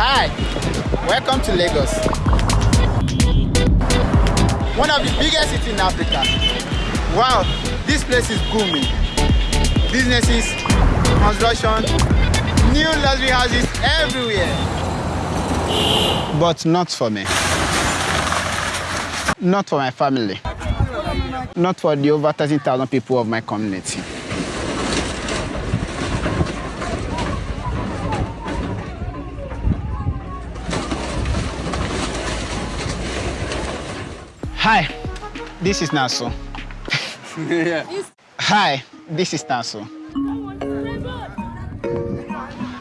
Hi, welcome to Lagos. One of the biggest cities in Africa. Wow, this place is booming. Businesses, construction, new luxury houses everywhere. But not for me. Not for my family. Not for the over 13,000 people of my community. Hi, this is Naso. yeah. Hi, this is Naso.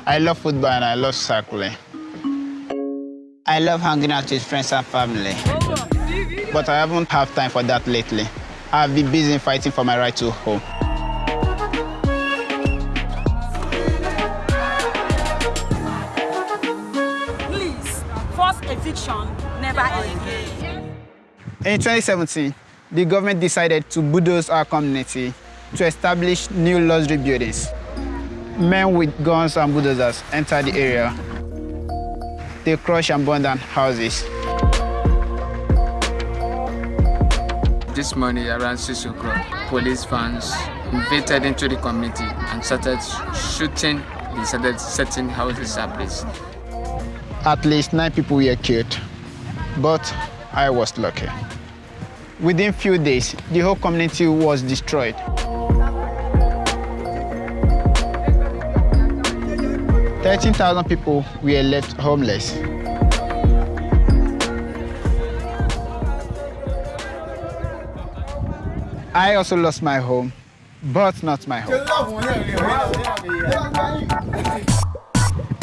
I love football and I love cycling. I love hanging out with friends and family. But I haven't had time for that lately. I've been busy fighting for my right to home. Please, forced eviction never again. In 2017, the government decided to bulldoze our community to establish new luxury buildings. Men with guns and bulldozers entered the area. They crush and burn down houses. This morning around 6 o'clock, police vans invaded into the community and started shooting. They started setting houses ablaze. At least nine people were killed, but I was lucky. Within few days, the whole community was destroyed. Thirteen thousand people were left homeless. I also lost my home, but not my home.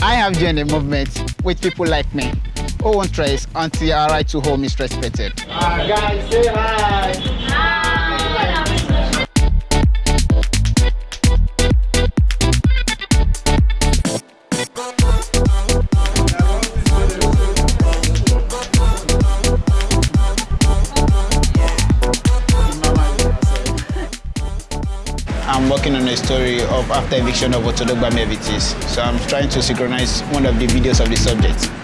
I have joined a movement with people like me who won't rest until our right to home is respected. Uh, guys, say hi. I'm working on a story of after eviction of Otodo-Gbame evictees. So I'm trying to synchronize one of the videos of the subject.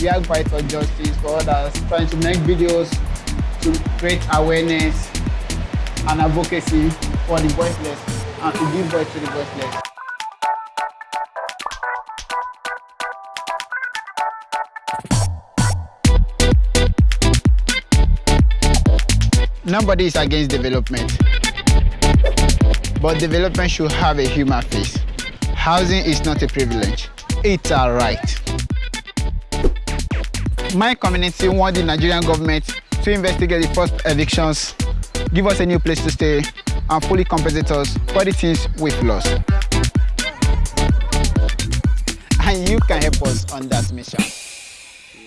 We are fight for justice for others, trying to make videos to create awareness and advocacy for the voiceless and to give voice to the voiceless. Nobody is against development, but development should have a human face. Housing is not a privilege, it's a right. My community want the Nigerian government to investigate the first evictions, give us a new place to stay, and fully compensate us for the things we've lost. And you can help us on that mission.